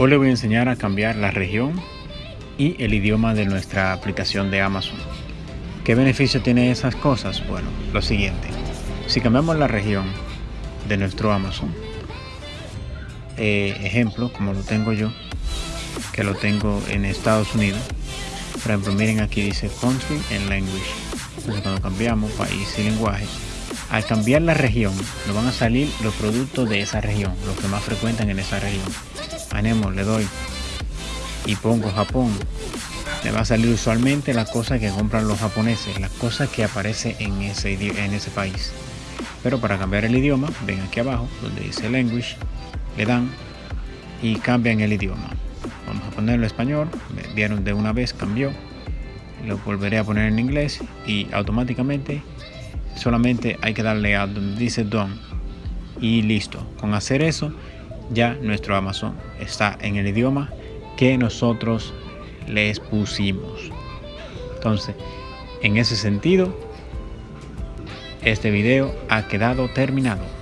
Hoy le voy a enseñar a cambiar la región y el idioma de nuestra aplicación de Amazon. ¿Qué beneficio tiene esas cosas? Bueno, lo siguiente. Si cambiamos la región de nuestro Amazon, eh, ejemplo, como lo tengo yo, que lo tengo en Estados Unidos, por ejemplo, miren aquí dice Country and Language. Entonces cuando cambiamos país y lenguaje, al cambiar la región, nos van a salir los productos de esa región, los que más frecuentan en esa región. Le doy y pongo Japón. Me va a salir usualmente las cosas que compran los japoneses, las cosas que aparecen en ese, en ese país. Pero para cambiar el idioma, ven aquí abajo donde dice Language, le dan y cambian el idioma. Vamos a ponerlo en español, vieron de una vez, cambió. Lo volveré a poner en inglés y automáticamente solamente hay que darle a donde dice done y listo. Con hacer eso ya nuestro Amazon está en el idioma que nosotros les pusimos. Entonces, en ese sentido, este video ha quedado terminado.